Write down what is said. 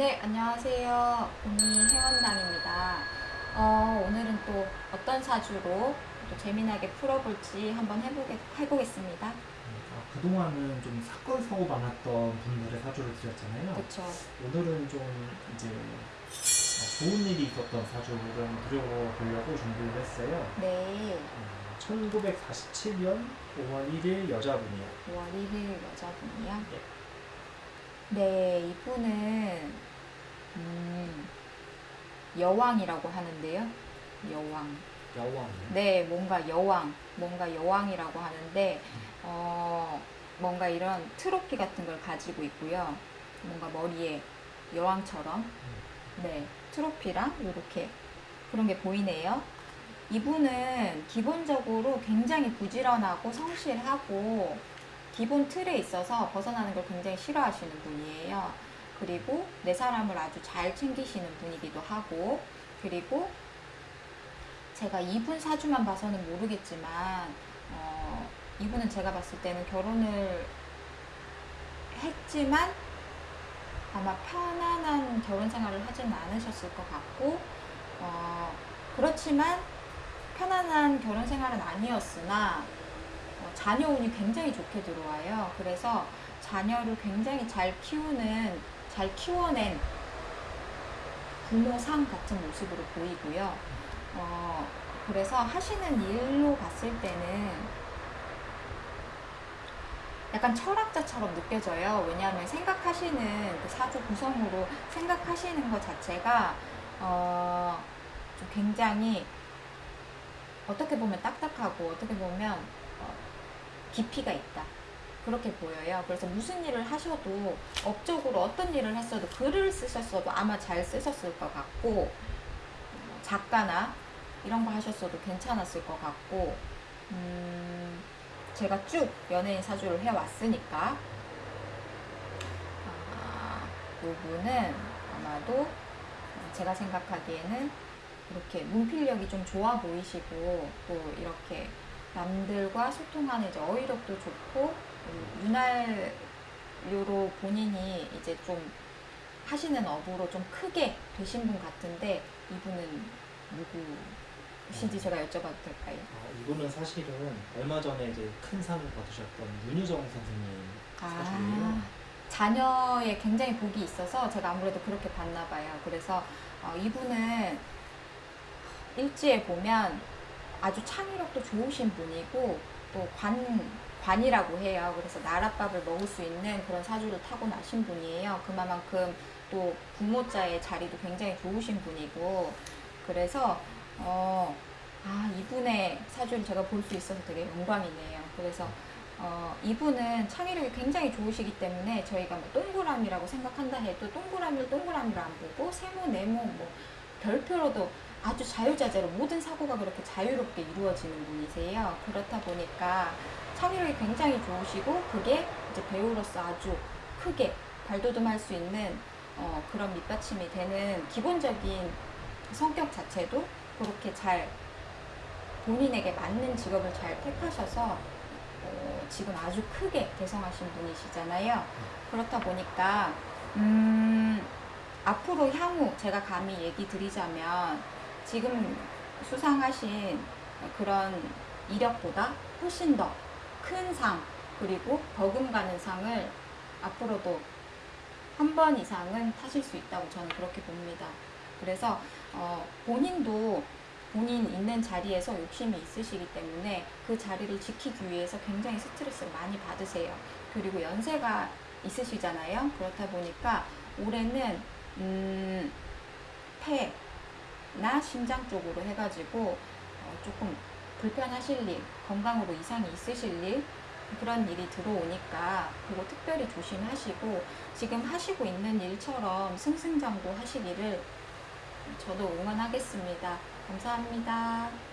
네, 안녕하세요. 본이 회원당입니다. 어, 오늘은 또 어떤 사주로 또 재미나게 풀어볼지 한번 해보게, 해보겠습니다. 아, 그동안은 좀 사건 사고 많았던 분들의 사주를 드렸잖아요. 그쵸. 오늘은 좀 이제 어, 좋은 일이 있었던 사주를 드려보려고 준비를 했어요. 네, 음, 1947년 5월 1일 여자분이요. 5월 1일 여자분이요. 예. 네, 이분은, 음, 여왕이라고 하는데요. 여왕. 여왕이요. 네, 뭔가 여왕, 뭔가 여왕이라고 하는데, 어, 뭔가 이런 트로피 같은 걸 가지고 있고요. 뭔가 머리에 여왕처럼, 네, 트로피랑 이렇게 그런 게 보이네요. 이분은 기본적으로 굉장히 부지런하고 성실하고, 기본 틀에 있어서 벗어나는 걸 굉장히 싫어하시는 분이에요. 그리고 내 사람을 아주 잘 챙기시는 분이기도 하고, 그리고 제가 이분 사주만 봐서는 모르겠지만 어, 이분은 제가 봤을 때는 결혼을 했지만 아마 편안한 결혼 생활을 하지는 않으셨을 것 같고 어, 그렇지만 편안한 결혼 생활은 아니었으나 어, 자녀 운이 굉장히 좋게 들어와요. 그래서 자녀를 굉장히 잘 키우는 잘 키워낸 부모상 같은 모습으로 보이고요. 어, 그래서 하시는 일로 봤을 때는 약간 철학자처럼 느껴져요. 왜냐하면 생각하시는 그 사주 구성으로 생각하시는 것 자체가 어, 좀 굉장히 어떻게 보면 딱딱하고 어떻게 보면 어, 깊이가 있다. 그렇게 보여요. 그래서 무슨 일을 하셔도 업적으로 어떤 일을 했어도 글을 쓰셨어도 아마 잘 쓰셨을 것 같고 어, 작가나 이런 거 하셨어도 괜찮았을 것 같고 음, 제가 쭉 연예인 사주를 해왔으니까 아, 요분은 아마도 제가 생각하기에는 이렇게 문필력이 좀 좋아 보이시고 또 이렇게 남들과 소통하는 어휘력도 좋고 음, 윤활유로 본인이 이제 좀 하시는 업으로 좀 크게 되신 분 같은데 이분은 누구신지 제가 여쭤봐도 될까요? 아, 이분은 사실은 얼마 전에 이제 큰 상을 받으셨던 윤유정 선생님 사주예요. 아, 자녀에 굉장히 복이 있어서 제가 아무래도 그렇게 봤나 봐요. 그래서 어, 이분은 일지에 보면 아주 창의력도 좋으신 분이고 또 관, 관이라고 해요. 그래서 나랏밥을 먹을 수 있는 그런 사주를 타고나신 분이에요. 그만큼 또 부모자의 자리도 굉장히 좋으신 분이고 그래서 어, 아 이분의 사주를 제가 볼 수 있어서 되게 영광이네요. 그래서 어, 이분은 창의력이 굉장히 좋으시기 때문에 저희가 뭐 동그라미라고 생각한다 해도 동그라미를 동그라미로 안 보고 세모, 네모, 뭐 별표로도 아주 자유자재로 모든 사고가 그렇게 자유롭게 이루어지는 분이세요. 그렇다 보니까 창의력이 굉장히 좋으시고 그게 이제 배우로서 아주 크게 발돋움할 수 있는 어, 그런 밑받침이 되는 기본적인 성격 자체도 그렇게 잘 본인에게 맞는 직업을 잘 택하셔서 어, 지금 아주 크게 개성하신 분이시잖아요. 그렇다 보니까 음, 앞으로 향후 제가 감히 얘기 드리자면 지금 수상하신 그런 이력보다 훨씬 더 큰 상 그리고 버금 가는 상을 앞으로도 한 번 이상은 타실 수 있다고 저는 그렇게 봅니다. 그래서 어, 본인도 본인 있는 자리에서 욕심이 있으시기 때문에 그 자리를 지키기 위해서 굉장히 스트레스를 많이 받으세요. 그리고 연세가 있으시잖아요. 그렇다 보니까 올해는 음, 폐나 심장 쪽으로 해가지고 어, 조금 불편하실 일, 건강으로 이상이 있으실 일 그런 일이 들어오니까 그거 특별히 조심하시고 지금 하시고 있는 일처럼 승승장구 하시기를 저도 응원하겠습니다. 감사합니다.